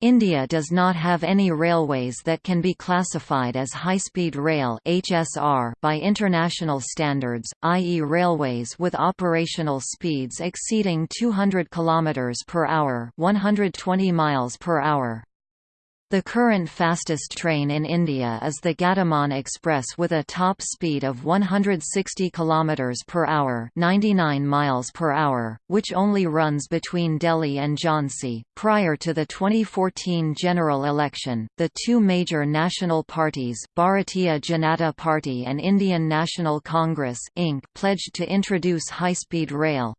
India does not have any railways that can be classified as high-speed rail (HSR) by international standards, i.e. railways with operational speeds exceeding 200 km per hour, 120 miles per hour. The current fastest train in India is the Gatiman Express with a top speed of 160 km per hour, 99 miles per hour, which only runs between Delhi and Jhansi. Prior to the 2014 general election, the two major national parties, Bharatiya Janata Party and Indian National Congress (INC), pledged to introduce high-speed rail.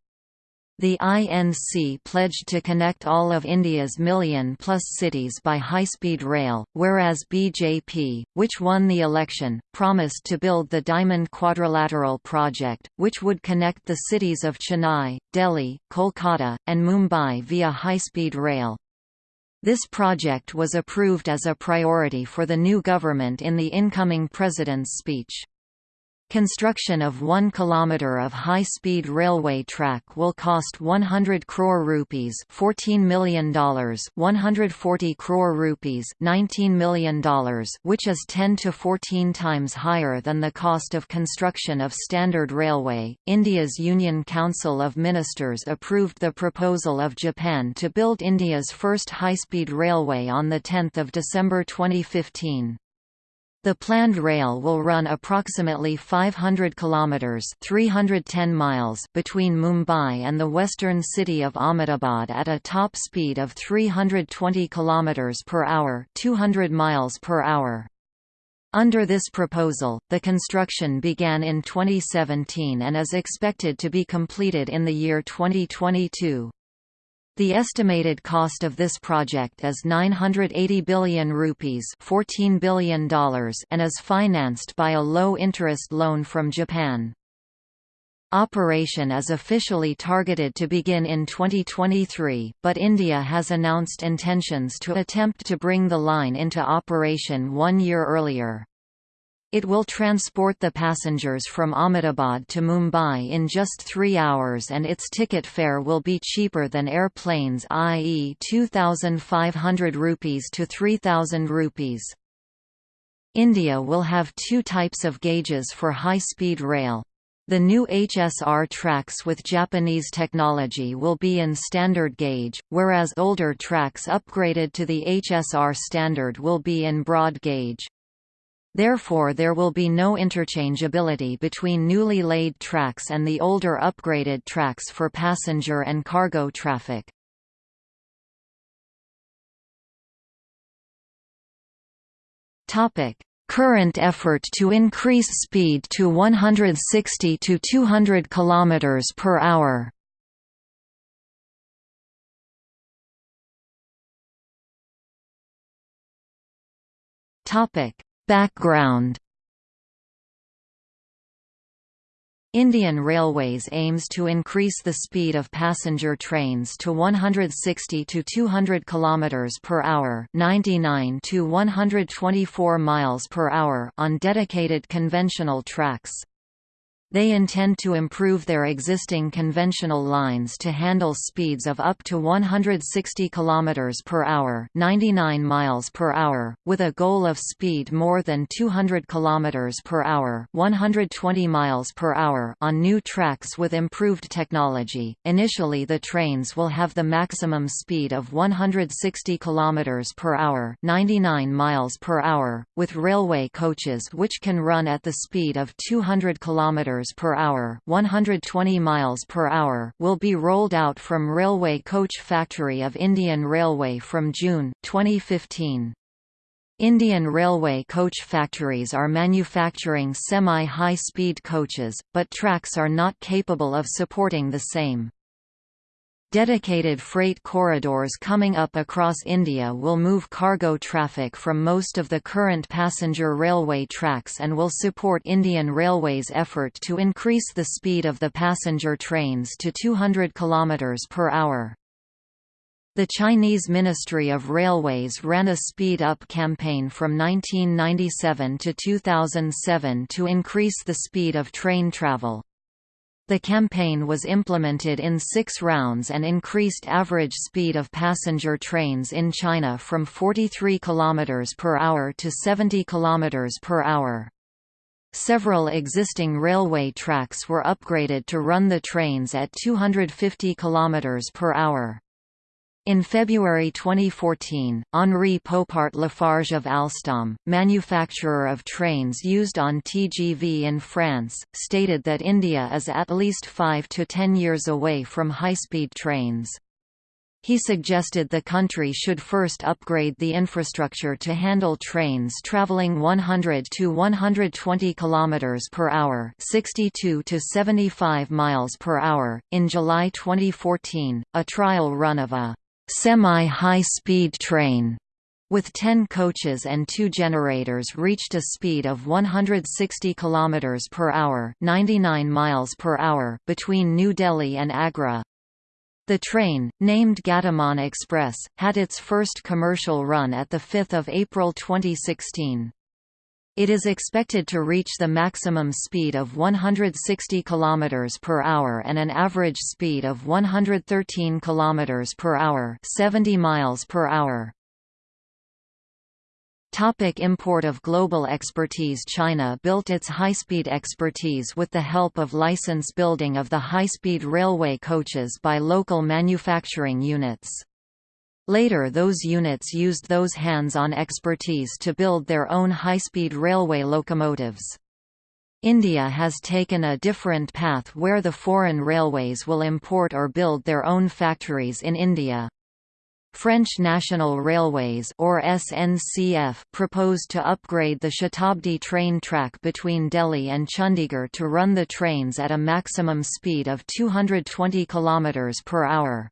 The INC pledged to connect all of India's million-plus cities by high-speed rail, whereas BJP, which won the election, promised to build the Diamond Quadrilateral project, which would connect the cities of Chennai, Delhi, Kolkata, and Mumbai via high-speed rail. This project was approved as a priority for the new government in the incoming president's speech. Construction of 1 km of high-speed railway track will cost 100 crore rupees $14 million 140 crore rupees $19 million which is 10 to 14 times higher than the cost of construction of standard railway. India's Union Council of Ministers approved the proposal of Japan to build India's first high-speed railway on 10 December 2015. The planned rail will run approximately 500 kilometers (310 miles) between Mumbai and the western city of Ahmedabad at a top speed of 320 kilometers per hour, 200 miles per hour. Under this proposal, the construction began in 2017 and is expected to be completed in the year 2022. The estimated cost of this project is 980 billion rupees $14 billion and is financed by a low-interest loan from Japan. Operation is officially targeted to begin in 2023, but India has announced intentions to attempt to bring the line into operation one year earlier. It will transport the passengers from Ahmedabad to Mumbai in just three hours and its ticket fare will be cheaper than airplanes i.e. 2,500 rupees to 3,000 rupees. India will have two types of gauges for high-speed rail. The new HSR tracks with Japanese technology will be in standard gauge, whereas older tracks upgraded to the HSR standard will be in broad gauge. Therefore there will be no interchangeability between newly laid tracks and the older upgraded tracks for passenger and cargo traffic. Current effort to increase speed to 160 to 200 km per hour. Topic Background Indian Railways aims to increase the speed of passenger trains to 160 to 200 km per hour, 99 to 124 miles per hour on dedicated conventional tracks. They intend to improve their existing conventional lines to handle speeds of up to 160 km per hour, 99 miles per hour, with a goal of speed more than 200 km per hour, 120 miles per hour on new tracks with improved technology. Initially, the trains will have the maximum speed of 160 km per hour, 99 miles per hour, with railway coaches which can run at the speed of 200 km per hour, 120 miles per hour will be rolled out from Railway Coach Factory of Indian Railway from June 2015. Indian Railway coach factories are manufacturing semi-high-speed coaches, but tracks are not capable of supporting the same. Dedicated freight corridors coming up across India will move cargo traffic from most of the current passenger railway tracks and will support Indian Railways' effort to increase the speed of the passenger trains to 200 km per hour. The Chinese Ministry of Railways ran a speed-up campaign from 1997 to 2007 to increase the speed of train travel. The campaign was implemented in six rounds and increased average speed of passenger trains in China from 43 km per hour to 70 km per hour. Several existing railway tracks were upgraded to run the trains at 250 km per hour. In February 2014, Henri Poupart Lafarge of Alstom, manufacturer of trains used on TGV in France, stated that India is at least 5 to 10 years away from high-speed trains. He suggested the country should first upgrade the infrastructure to handle trains traveling 100 to 120 km per hour, 62 to 75 miles per hour. In July 2014, a trial run of a semi-high-speed train with 10 coaches and 2 generators reached a speed of 160 km per hour, 99 miles per hour between New Delhi and Agra. The train, named Gatiman Express, had its first commercial run at 5 April 2016. It is expected to reach the maximum speed of 160 km per hour and an average speed of 113 km per hour, 70 miles per hour. Topic import of global expertise China built its high-speed expertise with the help of license building of the high-speed railway coaches by local manufacturing units. Later those units used those hands-on expertise to build their own high-speed railway locomotives. India has taken a different path where the foreign railways will import or build their own factories in India. French National Railways or SNCF proposed to upgrade the Shatabdi train track between Delhi and Chandigarh to run the trains at a maximum speed of 220 km per hour.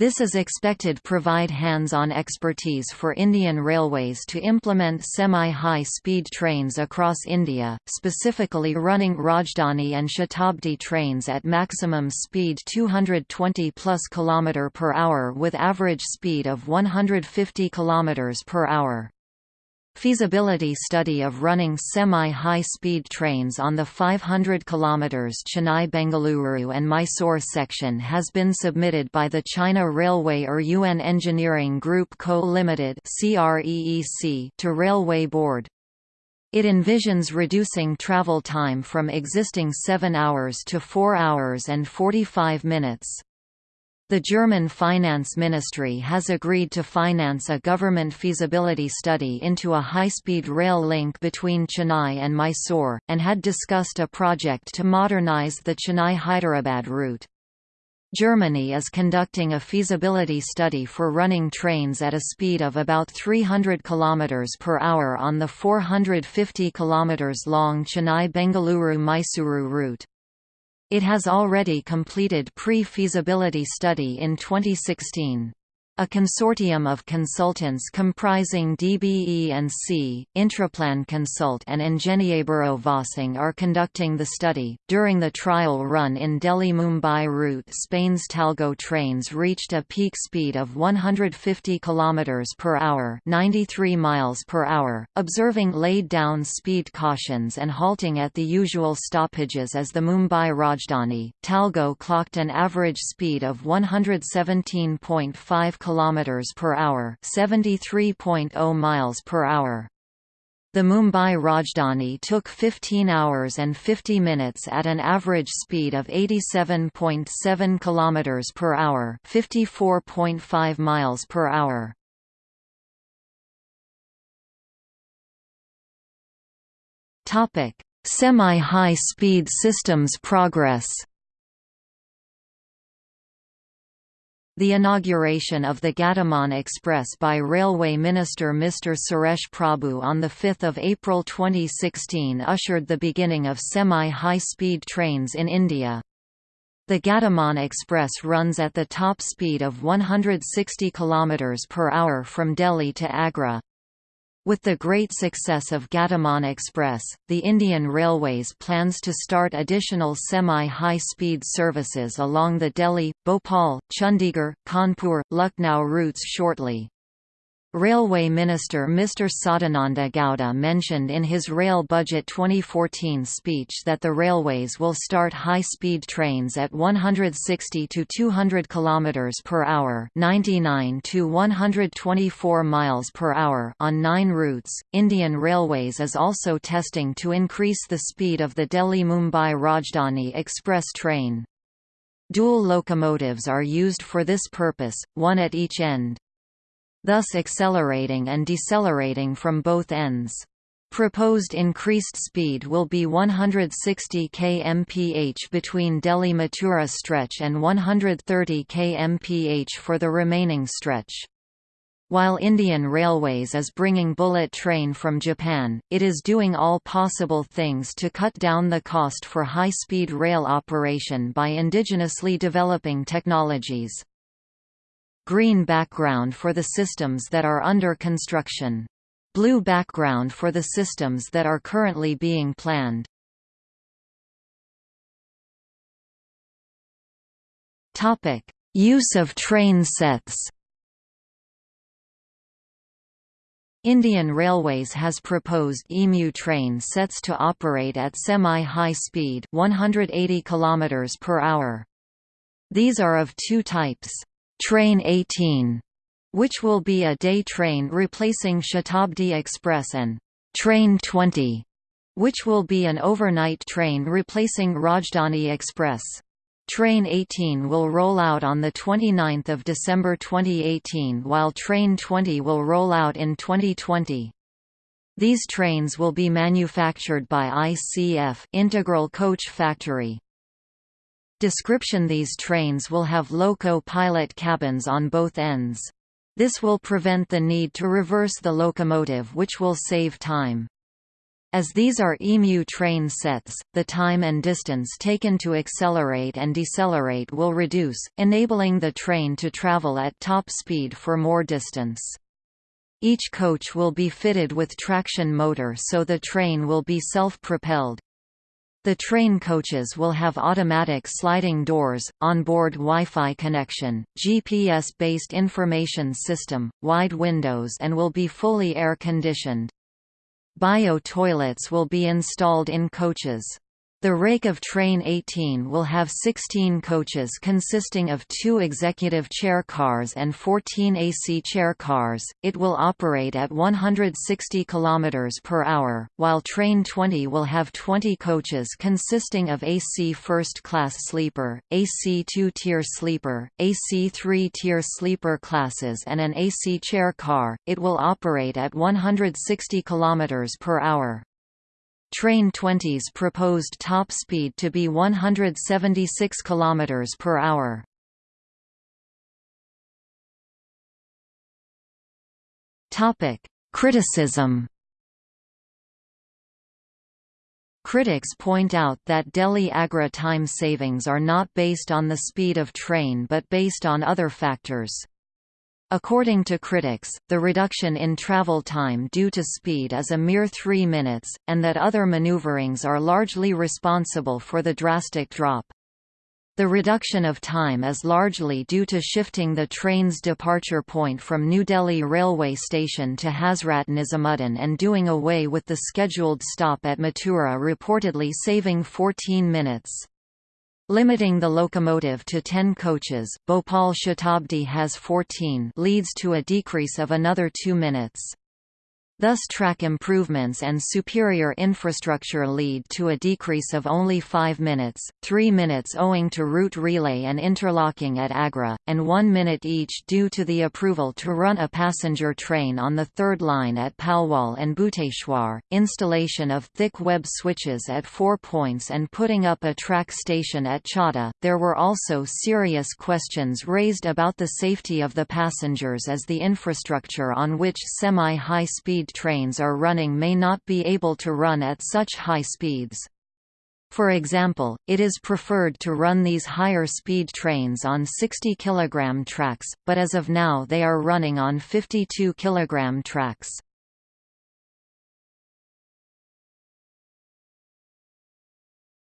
This is expected provide hands-on expertise for Indian Railways to implement semi-high speed trains across India, specifically running Rajdhani and Shatabdi trains at maximum speed 220 plus km per hour with average speed of 150 km per hour. Feasibility study of running semi-high-speed trains on the 500 km Chennai-Bengaluru and Mysore section has been submitted by the China Railway Eryuan Engineering Group Co. Limited to Railway Board. It envisions reducing travel time from existing 7 hours to 4 hours and 45 minutes. The German Finance Ministry has agreed to finance a government feasibility study into a high-speed rail link between Chennai and Mysore, and had discussed a project to modernize the Chennai-Hyderabad route. Germany is conducting a feasibility study for running trains at a speed of about 300 km per hour on the 450 km long Chennai-Bengaluru-Mysuru route. It has already completed pre-feasibility study in 2016. A consortium of consultants comprising DBE and C, Intraplan Consult and Ingenieurbüro Vossing are conducting the study. During the trial run in Delhi Mumbai route, Spain's Talgo trains reached a peak speed of 150 km per hour, 93 miles per hour, observing laid down speed cautions and halting at the usual stoppages as the Mumbai Rajdhani. Talgo clocked an average speed of 117.5 km kilometers per hour, 73.0 miles per hour. The Mumbai Rajdhani took 15 hours and 50 minutes at an average speed of 87.7 km per hour, 54.5 miles per hour. Topic: Semi-high speed systems progress. The inauguration of the Gatiman Express by Railway Minister Mr. Suresh Prabhu on 5 April 2016 ushered the beginning of semi-high-speed trains in India. The Gatiman Express runs at the top speed of 160 km per hour from Delhi to Agra. With the great success of Gatiman Express, the Indian Railways plans to start additional semi-high-speed services along the Delhi, Bhopal, Chandigarh, Kanpur, Lucknow routes shortly. Railway Minister Mr Sadananda Gowda mentioned in his Rail Budget 2014 speech that the railways will start high-speed trains at 160 to 200 km per hour, 99 to 124 miles per hour on 9 routes. Indian Railways is also testing to increase the speed of the Delhi-Mumbai Rajdhani Express train. Dual locomotives are used for this purpose, one at each end thus accelerating and decelerating from both ends. Proposed increased speed will be 160 kmph between Delhi-Mathura stretch and 130 kmph for the remaining stretch. While Indian Railways is bringing bullet train from Japan, it is doing all possible things to cut down the cost for high-speed rail operation by indigenously developing technologies green background for the systems that are under construction. Blue background for the systems that are currently being planned. Topic: Use of train sets. Indian Railways has proposed EMU train sets to operate at semi-high speed 180 km per hour. These are of two types. Train 18, which will be a day train replacing Shatabdi Express and Train 20, which will be an overnight train replacing Rajdhani Express. Train 18 will roll out on 29 December 2018 while Train 20 will roll out in 2020. These trains will be manufactured by ICF Integral Coach Factory. Description These trains will have loco-pilot cabins on both ends. This will prevent the need to reverse the locomotive which will save time. As these are EMU train sets, the time and distance taken to accelerate and decelerate will reduce, enabling the train to travel at top speed for more distance. Each coach will be fitted with traction motor so the train will be self-propelled. The train coaches will have automatic sliding doors, onboard Wi-Fi connection, GPS-based information system, wide windows and will be fully air-conditioned. Bio-toilets will be installed in coaches. The rake of Train 18 will have 16 coaches consisting of two executive chair cars and 14 AC chair cars. It will operate at 160 km per hour, while Train 20 will have 20 coaches consisting of AC first class sleeper, AC 2-tier sleeper, AC 3-tier sleeper classes and an AC chair car. It will operate at 160 km per hour. Train 20's proposed top speed to be 176 km per hour. Topic: Criticism. Critics point out that Delhi-Agra time savings are not based on the speed of train but based on other factors. According to critics, the reduction in travel time due to speed is a mere three minutes, and that other maneuverings are largely responsible for the drastic drop. The reduction of time is largely due to shifting the train's departure point from New Delhi railway station to Hazrat Nizamuddin and doing away with the scheduled stop at Mathura reportedly saving 14 minutes. Limiting the locomotive to 10 coaches Bhopal Shatabdi has 14 leads to a decrease of another 2 minutes. Thus track improvements and superior infrastructure lead to a decrease of only 5 minutes, 3 minutes owing to route relay and interlocking at Agra, and 1 minute each due to the approval to run a passenger train on the third line at Palwal and Bhuteshwar, installation of thick web switches at four points and putting up a track station at Chhata. There were also serious questions raised about the safety of the passengers as the infrastructure on which semi-high speed trains are running may not be able to run at such high speeds. For example, it is preferred to run these higher speed trains on 60 kg tracks, but as of now they are running on 52 kg tracks.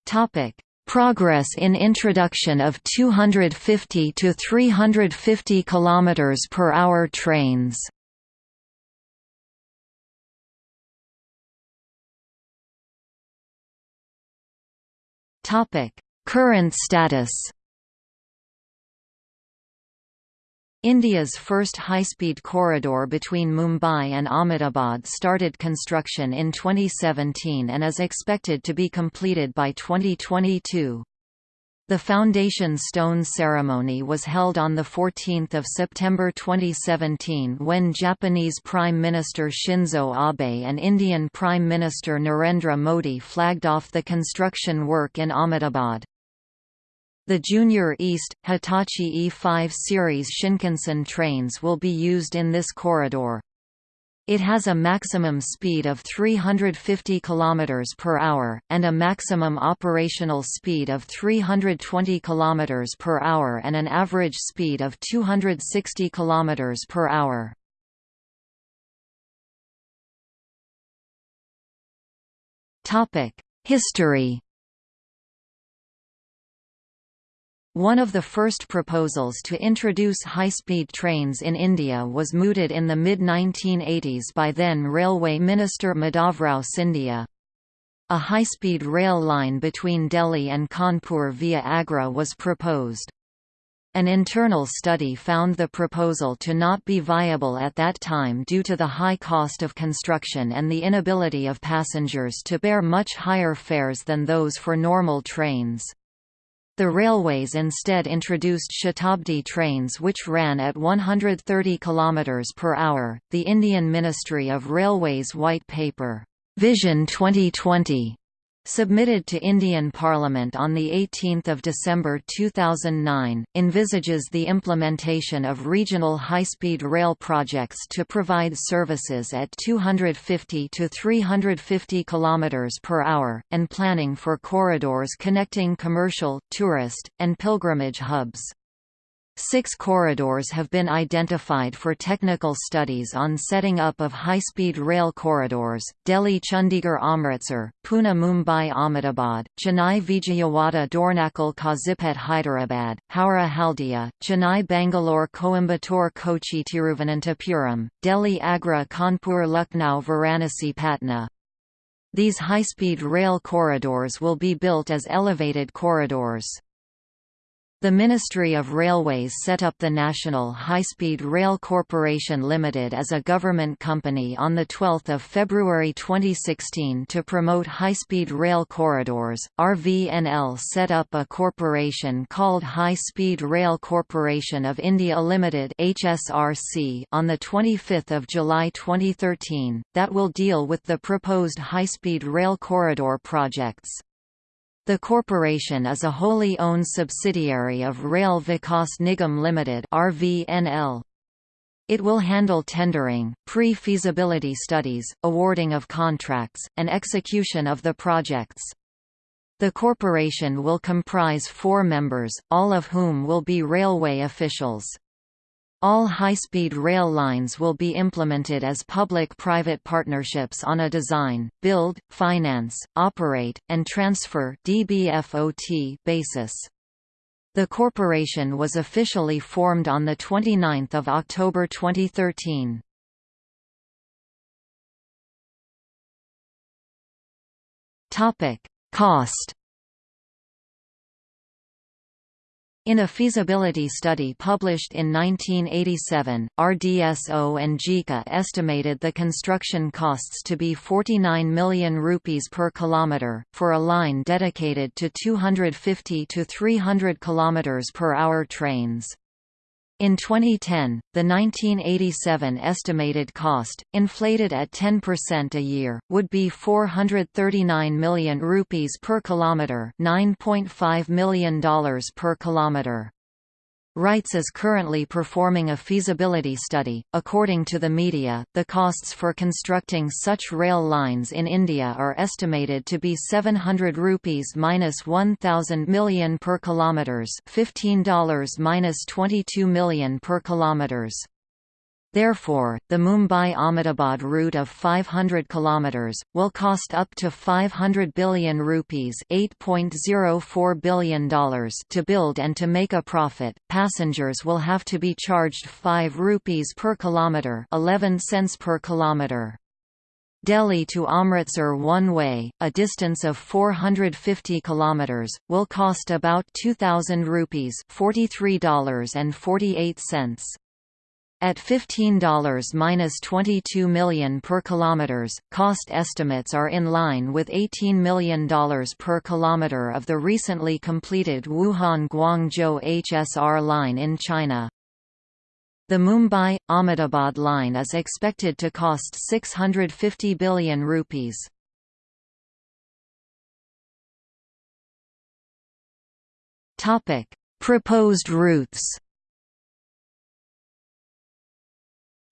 Topic: Progress in introduction of 250 to 350 km per hour trains. Current status India's first high-speed corridor between Mumbai and Ahmedabad started construction in 2017 and is expected to be completed by 2022. The foundation stone ceremony was held on 14 September 2017 when Japanese Prime Minister Shinzo Abe and Indian Prime Minister Narendra Modi flagged off the construction work in Ahmedabad. The Junior East, Hitachi E5 series Shinkansen trains will be used in this corridor. It has a maximum speed of 350 km per hour, and a maximum operational speed of 320 km per hour and an average speed of 260 km per hour. History One of the first proposals to introduce high-speed trains in India was mooted in the mid-1980s by then Railway Minister Madhavrao Scindia. A high-speed rail line between Delhi and Kanpur via Agra was proposed. An internal study found the proposal to not be viable at that time due to the high cost of construction and the inability of passengers to bear much higher fares than those for normal trains. The railways instead introduced Shatabdi trains which ran at 130 km per hour. The Indian Ministry of Railways White Paper, Vision 2020, submitted to Indian Parliament on 18 December 2009, envisages the implementation of regional high-speed rail projects to provide services at 250 to 350 km per hour, and planning for corridors connecting commercial, tourist, and pilgrimage hubs. Six corridors have been identified for technical studies on setting up of high-speed rail corridors, Delhi-Chandigarh Amritsar, Pune-Mumbai Ahmedabad, Chennai-Vijayawada Dornakal Kazipet Hyderabad, Howrah-Haldia, Chennai-Bangalore Coimbatore Kochi Tiruvananthapuram, Delhi-Agra Kanpur Lucknow Varanasi Patna. These high-speed rail corridors will be built as elevated corridors. The Ministry of Railways set up the National High Speed Rail Corporation Limited as a government company on 12 February 2016 to promote high-speed rail corridors. RVNL set up a corporation called High Speed Rail Corporation of India Limited (HSRC) on the 25th of July 2013 that will deal with the proposed high-speed rail corridor projects. The corporation is a wholly owned subsidiary of Rail Vikas Nigam Limited (RVNL). It will handle tendering, pre-feasibility studies, awarding of contracts, and execution of the projects. The corporation will comprise four members, all of whom will be railway officials. All high-speed rail lines will be implemented as public-private partnerships on a design, build, finance, operate, and transfer basis. The corporation was officially formed on 29 October 2013. Cost In a feasibility study published in 1987, RDSO and JICA estimated the construction costs to be 49 million rupees per kilometer, for a line dedicated to 250 to 300 km per hour trains. In 2010, the 1987 estimated cost, inflated at 10% a year, would be 439 million rupees per kilometer, $9.5 million per kilometer. RITES is currently performing a feasibility study. According to the media, the costs for constructing such rail lines in India are estimated to be 700 rupees minus 1000 million per kilometers, $15 minus 22 million per kilometers. Therefore, the Mumbai-Ahmedabad route of 500 km, will cost up to 500 billion rupees $8.04 billion to build and to make a profit, passengers will have to be charged 5 rupees per kilometre 11 cents per kilometre. Delhi to Amritsar one way, a distance of 450 kilometers, will cost about 2000 rupees, $43.48. At $15–22 million per kilometers, cost estimates are in line with $18 million per kilometer of the recently completed Wuhan-Guangzhou HSR line in China. The Mumbai-Ahmedabad line is expected to cost 650 billion rupees. Topic: Proposed routes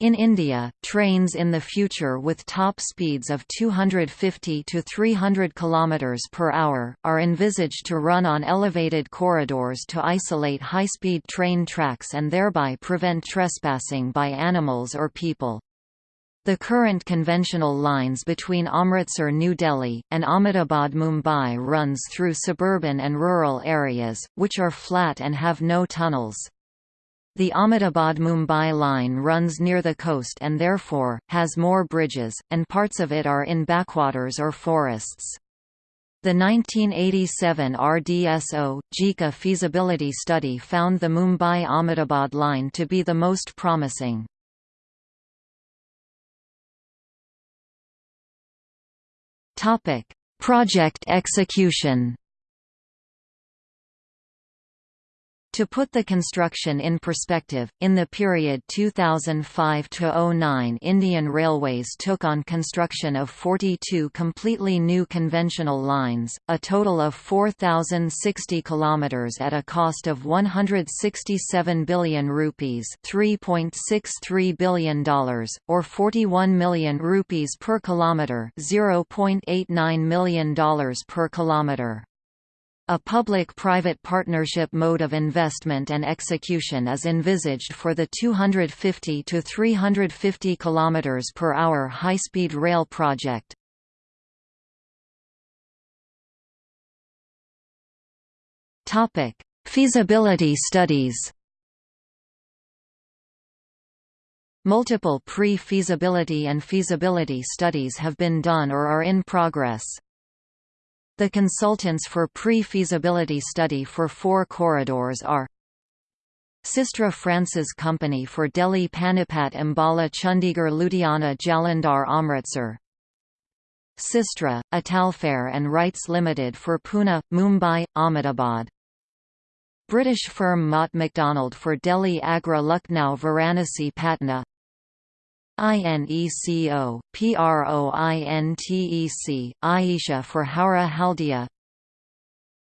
In India, trains in the future with top speeds of 250 to 300 km per hour, are envisaged to run on elevated corridors to isolate high-speed train tracks and thereby prevent trespassing by animals or people. The current conventional lines between Amritsar New Delhi, and Ahmedabad Mumbai runs through suburban and rural areas, which are flat and have no tunnels. The Ahmedabad-Mumbai line runs near the coast and therefore, has more bridges, and parts of it are in backwaters or forests. The 1987 RDSO JICA feasibility study found the Mumbai-Ahmedabad line to be the most promising. Project execution To put the construction in perspective, in the period 2005–09 Indian Railways took on construction of 42 completely new conventional lines, a total of 4,060 kilometres at a cost of 167 billion rupees $3.63 billion, or 41 million rupees per kilometre $0.89 million per kilometre. A public-private partnership mode of investment and execution is envisaged for the 250 to 350 km per hour high-speed rail project. Topic: Feasibility studies. Multiple pre-feasibility and feasibility studies have been done or are in progress. The consultants for pre-feasibility study for four corridors are Systra France's company for Delhi Panipat Ambala Chandigarh Ludhiana Jalandhar Amritsar Systra, Italferr and RITES Limited for Pune, Mumbai, Ahmedabad British firm Mott MacDonald for Delhi Agra Lucknow Varanasi Patna INECO, PROINTEC, Ayesa for Howrah Haldia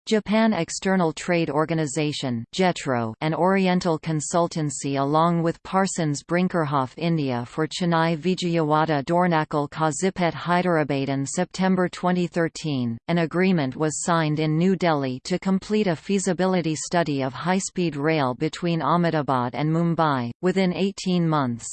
Japan External Trade Organization JETRO, an Oriental consultancy along with Parsons Brinckerhoff India for Chennai Vijayawada Dornakal Kazipet Hyderabad in September 2013, an agreement was signed in New Delhi to complete a feasibility study of high-speed rail between Ahmedabad and Mumbai, within 18 months.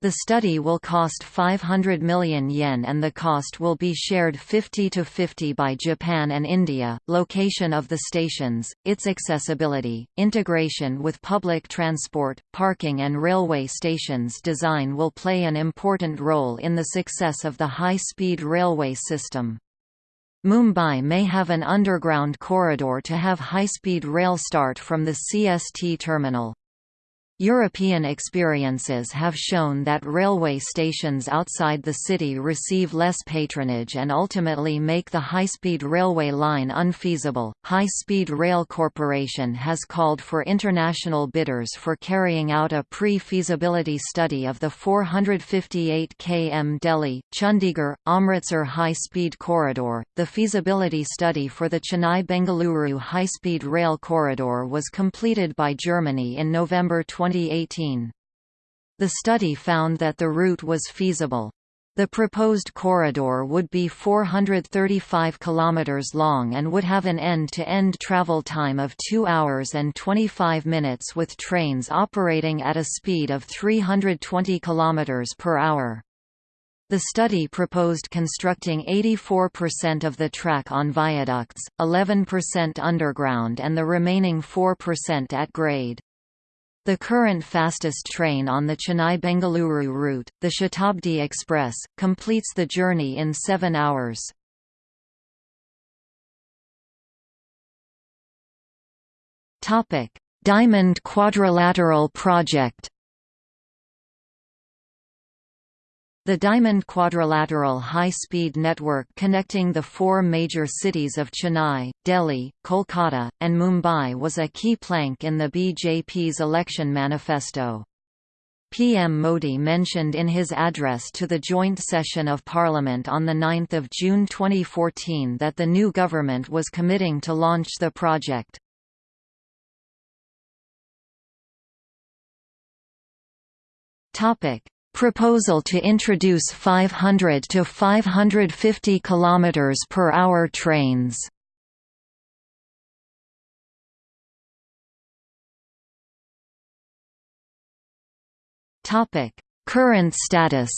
The study will cost 500 million yen and the cost will be shared 50 to 50 by Japan and India. Location of the stations, its accessibility, integration with public transport, parking and railway stations design will play an important role in the success of the high-speed railway system. Mumbai may have an underground corridor to have high-speed rail start from the CST terminal. European experiences have shown that railway stations outside the city receive less patronage and ultimately make the high-speed railway line unfeasible. High Speed Rail Corporation has called for international bidders for carrying out a pre-feasibility study of the 458 km Delhi, Chandigarh, Amritsar high-speed corridor. The feasibility study for the Chennai-Bengaluru high-speed rail corridor was completed by Germany in November 20 2018. The study found that the route was feasible. The proposed corridor would be 435 km long and would have an end-to-end -end travel time of 2 hours and 25 minutes with trains operating at a speed of 320 km per hour. The study proposed constructing 84% of the track on viaducts, 11% underground and the remaining 4% at grade. The current fastest train on the Chennai-Bengaluru route, the Shatabdi Express, completes the journey in seven hours. Diamond Quadrilateral Project The Diamond Quadrilateral high-speed network connecting the four major cities of Chennai, Delhi, Kolkata, and Mumbai was a key plank in the BJP's election manifesto. PM Modi mentioned in his address to the joint session of Parliament on 9 June 2014 that the new government was committing to launch the project. Topic: Proposal to introduce 500 to 550 km per hour trains. Topic: Current status.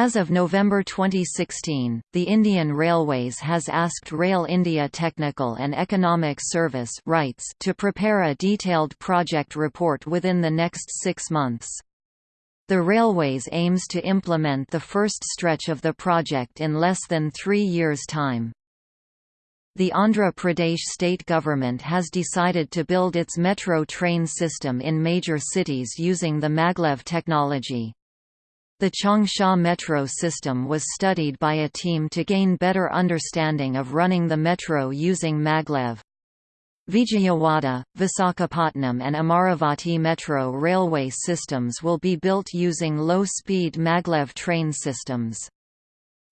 As of November 2016, the Indian Railways has asked Rail India Technical and Economic Service RITES to prepare a detailed project report within the next six months. The Railways aims to implement the first stretch of the project in less than three years' time. The Andhra Pradesh state government has decided to build its metro train system in major cities using the maglev technology. The Changsha metro system was studied by a team to gain better understanding of running the metro using maglev. Vijayawada, Visakhapatnam and Amaravati metro railway systems will be built using low-speed maglev train systems.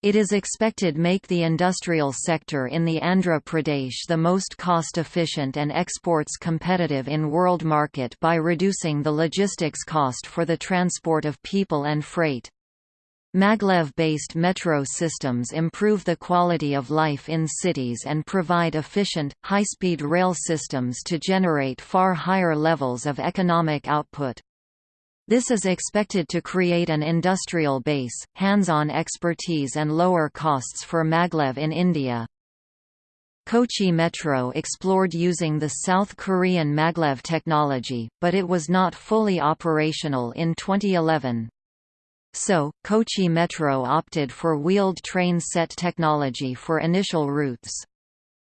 It is expected make the industrial sector in the Andhra Pradesh the most cost-efficient and exports competitive in world market by reducing the logistics cost for the transport of people and freight. Maglev-based metro systems improve the quality of life in cities and provide efficient, high-speed rail systems to generate far higher levels of economic output. This is expected to create an industrial base, hands-on expertise and lower costs for maglev in India. Kochi Metro explored using the South Korean maglev technology, but it was not fully operational in 2011. So, Kochi Metro opted for wheeled train set technology for initial routes.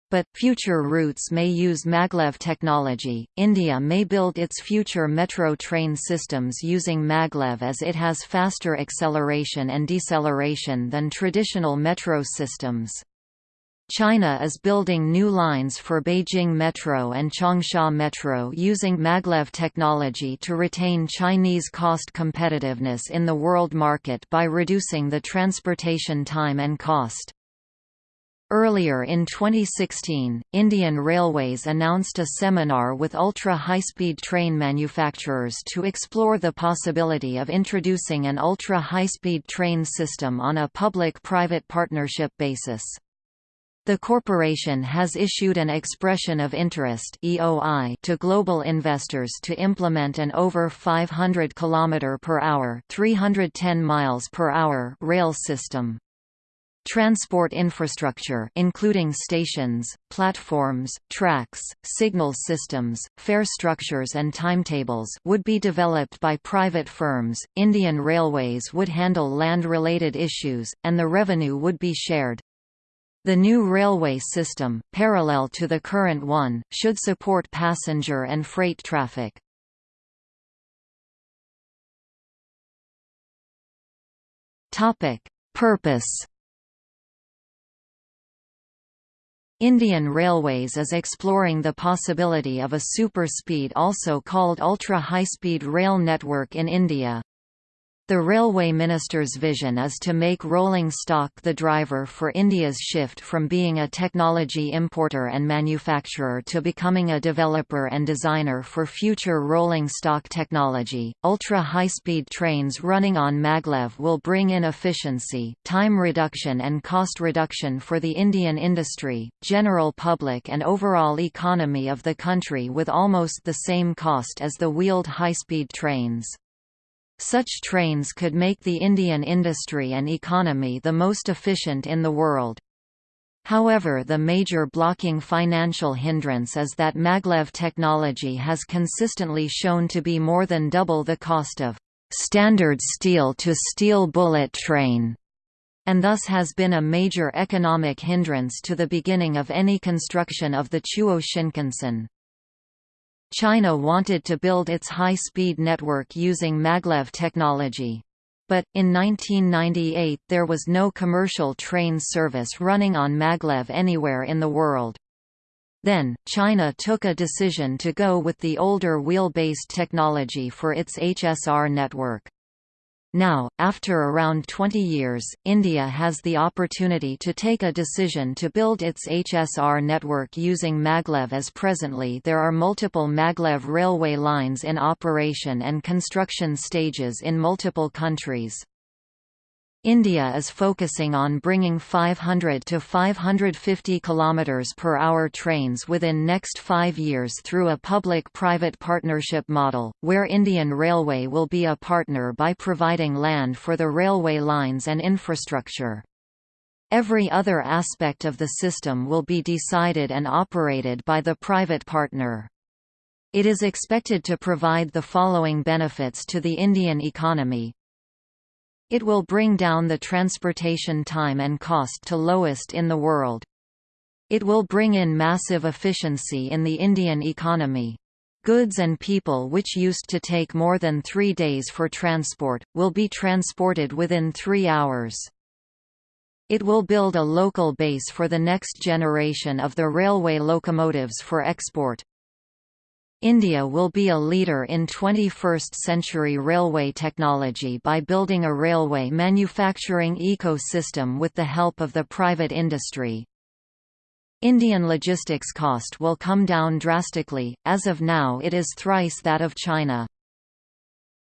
But, future routes may use maglev technology. India may build its future metro train systems using maglev as it has faster acceleration and deceleration than traditional metro systems. China is building new lines for Beijing Metro and Changsha Metro using maglev technology to retain Chinese cost competitiveness in the world market by reducing the transportation time and cost. Earlier in 2016, Indian Railways announced a seminar with ultra-high-speed train manufacturers to explore the possibility of introducing an ultra-high-speed train system on a public-private partnership basis. The corporation has issued an expression of interest (EOI) to global investors to implement an over 500 km per hour, 310 miles per hour rail system. Transport infrastructure including stations, platforms, tracks, signal systems, fare structures and timetables would be developed by private firms, Indian Railways would handle land-related issues, and the revenue would be shared. The new railway system, parallel to the current one, should support passenger and freight traffic. Purpose Indian Railways is exploring the possibility of a super-speed also called ultra-high-speed rail network in India. The Railway Minister's vision is to make rolling stock the driver for India's shift from being a technology importer and manufacturer to becoming a developer and designer for future rolling stock technology. Ultra high speed trains running on maglev will bring in efficiency, time reduction, and cost reduction for the Indian industry, general public, and overall economy of the country with almost the same cost as the wheeled high speed trains. Such trains could make the Indian industry and economy the most efficient in the world. However the major blocking financial hindrance is that maglev technology has consistently shown to be more than double the cost of standard steel-to-steel bullet train, and thus has been a major economic hindrance to the beginning of any construction of the Chuo Shinkansen. China wanted to build its high-speed network using maglev technology. But, in 1998 there was no commercial train service running on maglev anywhere in the world. Then, China took a decision to go with the older wheel-based technology for its HSR network. Now, after around 20 years, India has the opportunity to take a decision to build its HSR network using maglev as presently there are multiple maglev railway lines in operation and construction stages in multiple countries. India is focusing on bringing 500 to 550 km per hour trains within next five years through a public-private partnership model, where Indian Railway will be a partner by providing land for the railway lines and infrastructure. Every other aspect of the system will be decided and operated by the private partner. It is expected to provide the following benefits to the Indian economy, it will bring down the transportation time and cost to lowest in the world. It will bring in massive efficiency in the Indian economy. Goods and people which used to take more than three days for transport, will be transported within three hours. It will build a local base for the next generation of the railway locomotives for export. India will be a leader in 21st-century railway technology by building a railway manufacturing ecosystem with the help of the private industry. Indian logistics cost will come down drastically, as of now it is thrice that of China.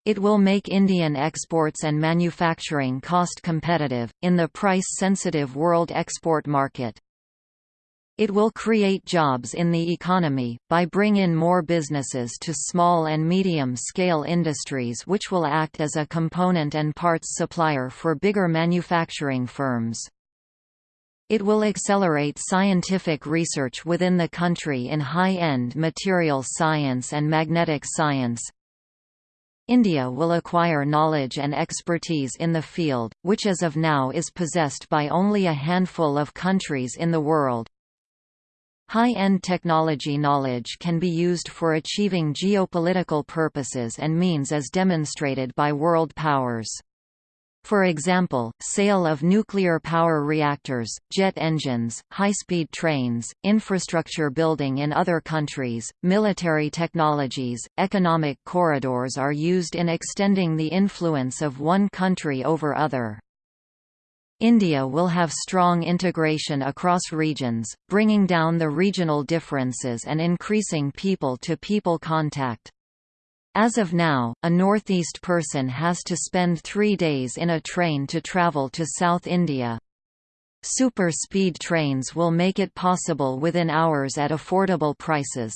It will make Indian exports and manufacturing cost competitive, in the price-sensitive world export market. It will create jobs in the economy, by bring in more businesses to small and medium-scale industries which will act as a component and parts supplier for bigger manufacturing firms. It will accelerate scientific research within the country in high-end material science and magnetic science. India will acquire knowledge and expertise in the field, which as of now is possessed by only a handful of countries in the world. High-end technology knowledge can be used for achieving geopolitical purposes and means as demonstrated by world powers. For example, sale of nuclear power reactors, jet engines, high-speed trains, infrastructure building in other countries, military technologies, economic corridors are used in extending the influence of one country over other. India will have strong integration across regions, bringing down the regional differences and increasing people-to-people -people contact. As of now, a northeast person has to spend three days in a train to travel to South India. Super speed trains will make it possible within hours at affordable prices.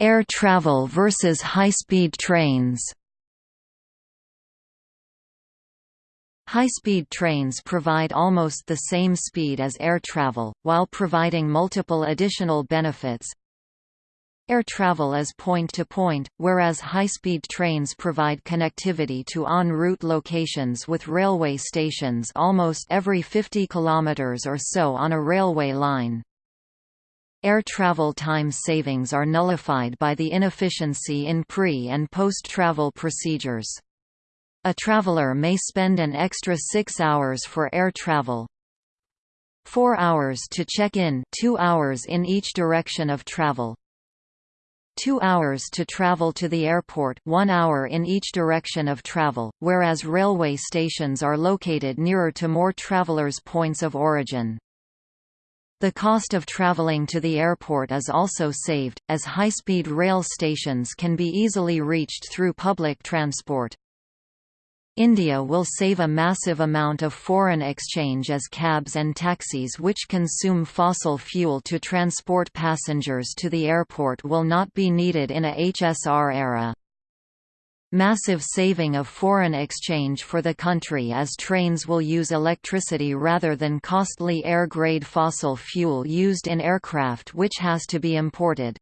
Air travel versus high-speed trains High-speed trains provide almost the same speed as air travel, while providing multiple additional benefits. Air travel is point-to-point, -point, whereas high-speed trains provide connectivity to en route locations with railway stations almost every 50 km or so on a railway line. Air travel time savings are nullified by the inefficiency in pre- and post-travel procedures. A traveler may spend an extra six hours for air travel, four hours to check in two hours in each direction of travel, two hours to travel to the airport one hour in each direction of travel, whereas railway stations are located nearer to more travelers' points of origin. The cost of traveling to the airport is also saved, as high-speed rail stations can be easily reached through public transport. India will save a massive amount of foreign exchange as cabs and taxis which consume fossil fuel to transport passengers to the airport will not be needed in a HSR era. Massive saving of foreign exchange for the country as trains will use electricity rather than costly air-grade fossil fuel used in aircraft which has to be imported.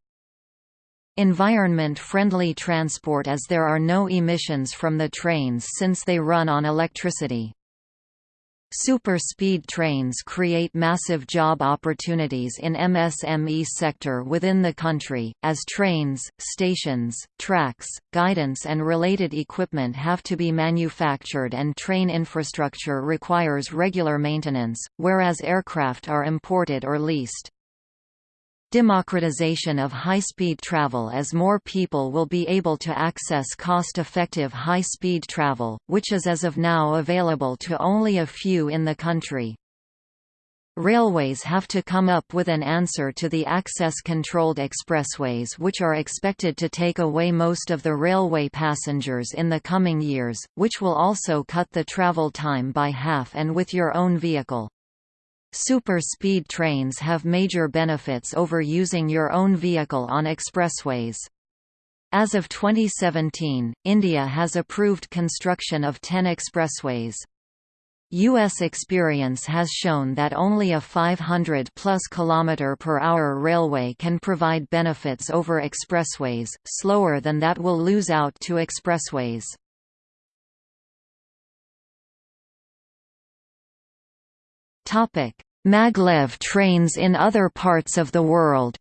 Environment-friendly transport as there are no emissions from the trains since they run on electricity. Super-speed trains create massive job opportunities in MSME sector within the country, as trains, stations, tracks, guidance and related equipment have to be manufactured and train infrastructure requires regular maintenance, whereas aircraft are imported or leased. Democratization of high-speed travel as more people will be able to access cost-effective high-speed travel, which is as of now available to only a few in the country. Railways have to come up with an answer to the access-controlled expressways which are expected to take away most of the railway passengers in the coming years, which will also cut the travel time by half and with your own vehicle. Super-speed trains have major benefits over using your own vehicle on expressways. As of 2017, India has approved construction of 10 expressways. U.S. experience has shown that only a 500 plus km per hour railway can provide benefits over expressways, slower than that will lose out to expressways. Maglev trains in other parts of the world.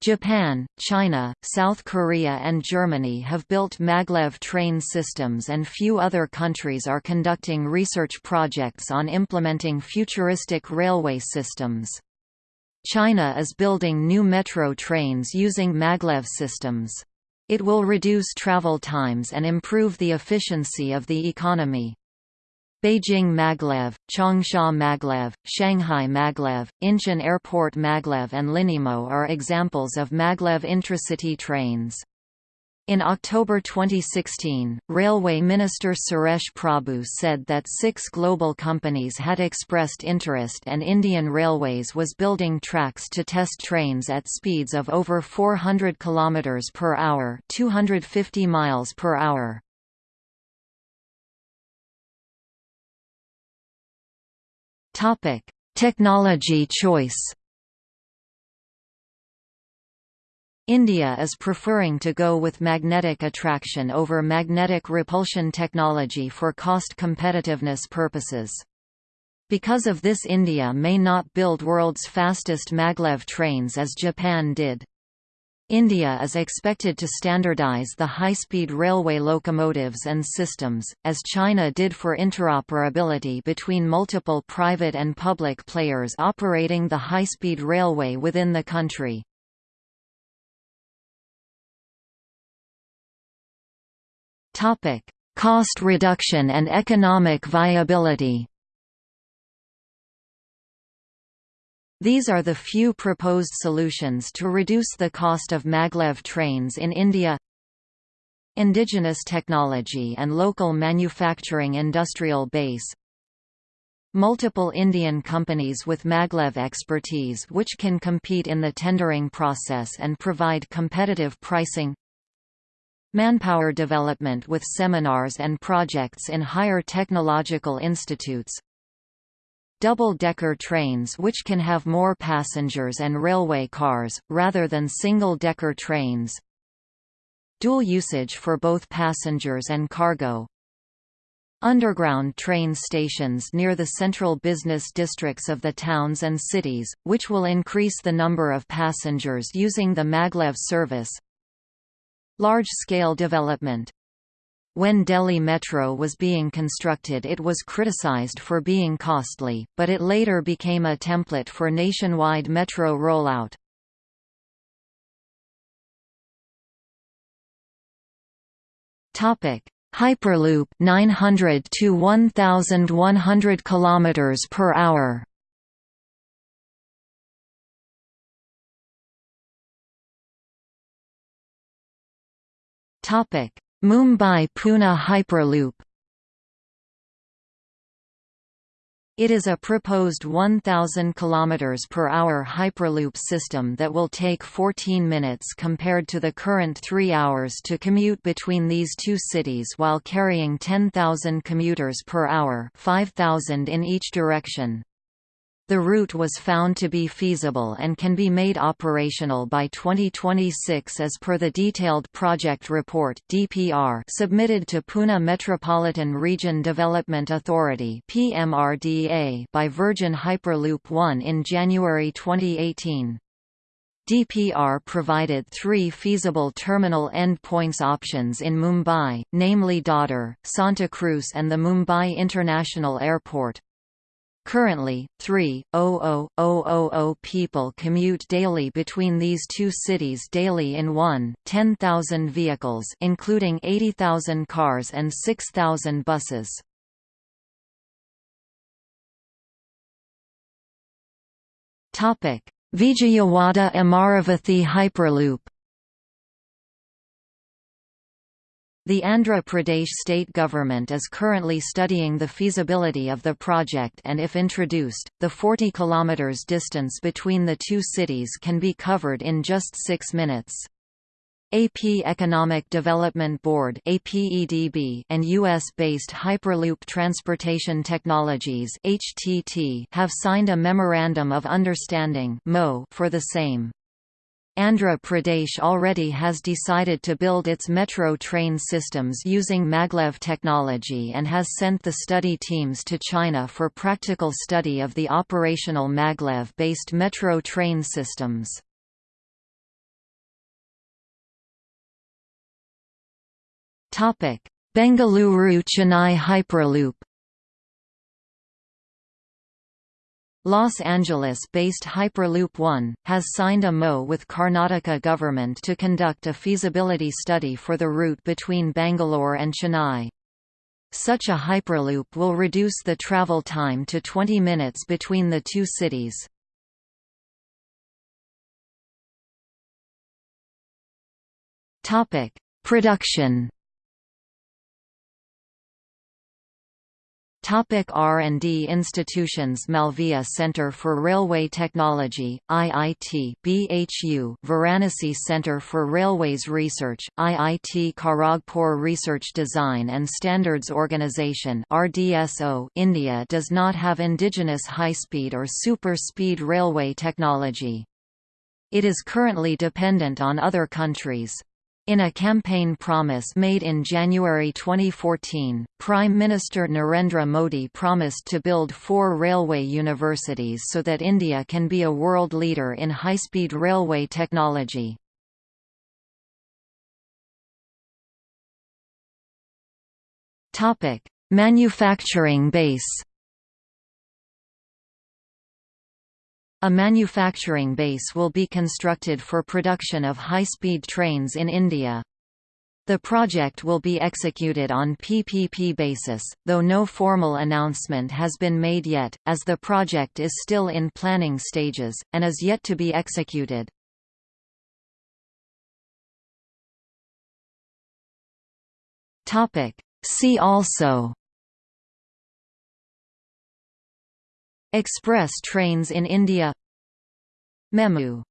Japan, China, South Korea and Germany have built maglev train systems and few other countries are conducting research projects on implementing futuristic railway systems. China is building new metro trains using maglev systems. It will reduce travel times and improve the efficiency of the economy. Beijing Maglev, Changsha Maglev, Shanghai Maglev, Incheon Airport Maglev and Linimo are examples of Maglev intracity trains. In October 2016, Railway Minister Suresh Prabhu said that six global companies had expressed interest and Indian Railways was building tracks to test trains at speeds of over 400 km per hour 250 miles per hour. Topic: Technology choice. India is preferring to go with magnetic attraction over magnetic repulsion technology for cost competitiveness purposes. Because of this India may not build world's fastest maglev trains as Japan did. India is expected to standardize the high-speed railway locomotives and systems, as China did for interoperability between multiple private and public players operating the high-speed railway within the country. Cost reduction and economic viability These are the few proposed solutions to reduce the cost of maglev trains in India. Indigenous technology and local manufacturing industrial base. Multiple Indian companies with maglev expertise which can compete in the tendering process and provide competitive pricing. Manpower development with seminars and projects in higher technological institutes double-decker trains which can have more passengers and railway cars, rather than single-decker trains. Dual usage for both passengers and cargo. Underground train stations near the central business districts of the towns and cities, which will increase the number of passengers using the maglev service. Large-scale development when Delhi Metro was being constructed it was criticized for being costly, but it later became a template for nationwide metro rollout. Topic: Hyperloop 900 to 1100 kilometers per hour. Topic: Mumbai–Pune Hyperloop It is a proposed 1,000 km per hour Hyperloop system that will take 14 minutes compared to the current 3 hours to commute between these two cities while carrying 10,000 commuters per hour 5,000 in each direction. The route was found to be feasible and can be made operational by 2026 as per the Detailed Project Report (DPR) submitted to Pune Metropolitan Region Development Authority (PMRDA) by Virgin Hyperloop One in January 2018. DPR provided three feasible terminal endpoints options in Mumbai, namely Dadar, Santa Cruz and the Mumbai International Airport. Currently, 3,000 people commute daily between these two cities daily in one, 10,000 vehicles including 80,000 cars and 6,000 buses. Vijayawada Amaravathi Hyperloop The Andhra Pradesh state government is currently studying the feasibility of the project and if introduced, the 40 km distance between the two cities can be covered in just six minutes. AP Economic Development Board and US-based Hyperloop Transportation Technologies have signed a Memorandum of Understanding for the same. Andhra Pradesh already has decided to build its metro train systems using maglev technology and has sent the study teams to China for practical study of the operational maglev-based metro train systems. Bengaluru-Chennai Hyperloop Los Angeles-based Hyperloop One, has signed a MO with Karnataka government to conduct a feasibility study for the route between Bangalore and Chennai. Such a Hyperloop will reduce the travel time to 20 minutes between the two cities. Production R&D institutions Malviya Center for Railway Technology, IIT BHU, Varanasi Center for Railways Research, IIT Kharagpur Research Design and Standards Organization RDSO, India does not have indigenous high-speed or super-speed railway technology. It is currently dependent on other countries. In a campaign promise made in January 2014, Prime Minister Narendra Modi promised to build four railway universities so that India can be a world leader in high-speed railway technology. Manufacturing base A manufacturing base will be constructed for production of high-speed trains in India. The project will be executed on PPP basis, though no formal announcement has been made yet, as the project is still in planning stages, and is yet to be executed. See also Express trains in India. Memu